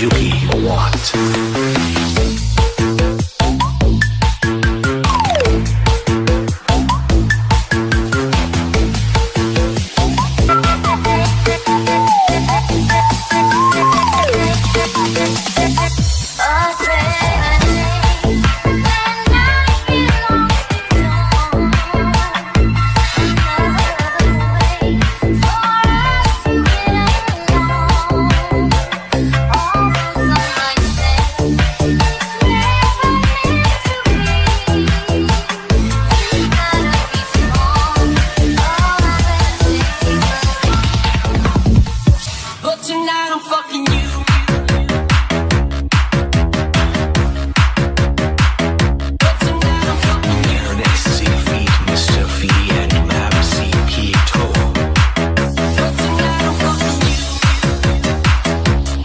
You be or? Tonight I'm fucking you